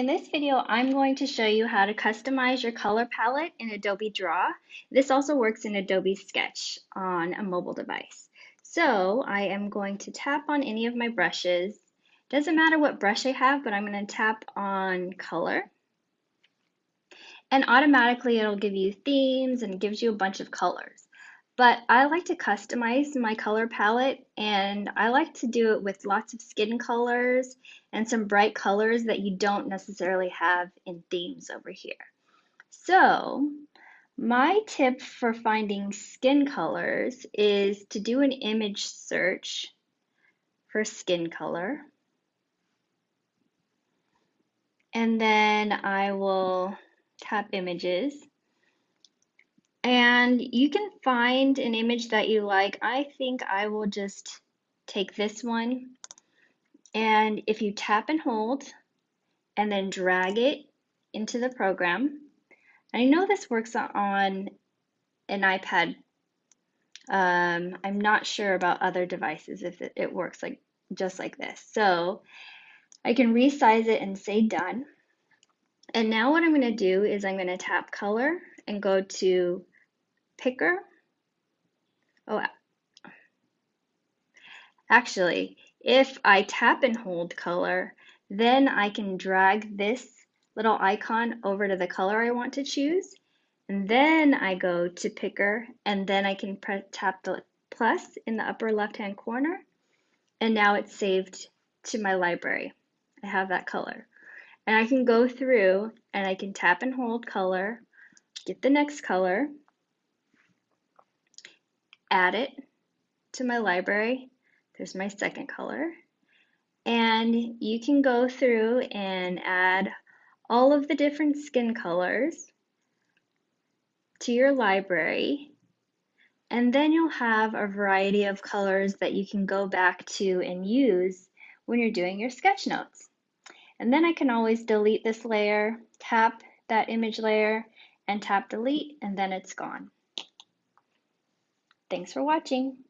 In this video, I'm going to show you how to customize your color palette in Adobe Draw. This also works in Adobe Sketch on a mobile device. So I am going to tap on any of my brushes. Doesn't matter what brush I have, but I'm going to tap on color. And automatically it'll give you themes and gives you a bunch of colors. But I like to customize my color palette and I like to do it with lots of skin colors and some bright colors that you don't necessarily have in themes over here. So my tip for finding skin colors is to do an image search for skin color. And then I will tap images and you can find an image that you like. I think I will just take this one. And if you tap and hold and then drag it into the program, I know this works on an iPad. Um, I'm not sure about other devices if it, it works like just like this. So I can resize it and say done. And now what I'm going to do is I'm going to tap color and go to picker. Oh, actually, if I tap and hold color, then I can drag this little icon over to the color I want to choose. And then I go to picker and then I can tap the plus in the upper left hand corner. And now it's saved to my library. I have that color. And I can go through and I can tap and hold color, get the next color, add it to my library. There's my second color. And you can go through and add all of the different skin colors to your library. And then you'll have a variety of colors that you can go back to and use when you're doing your sketch notes. And then I can always delete this layer, tap that image layer, and tap delete, and then it's gone. Thanks for watching.